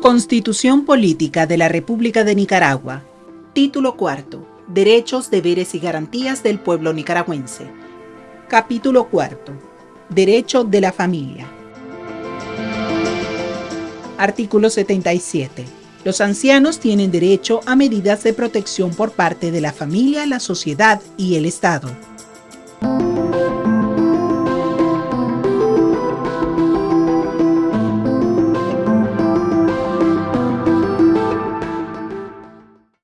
Constitución Política de la República de Nicaragua. Título cuarto. Derechos, deberes y garantías del pueblo nicaragüense. Capítulo cuarto. Derecho de la familia. Artículo 77. Los ancianos tienen derecho a medidas de protección por parte de la familia, la sociedad y el Estado.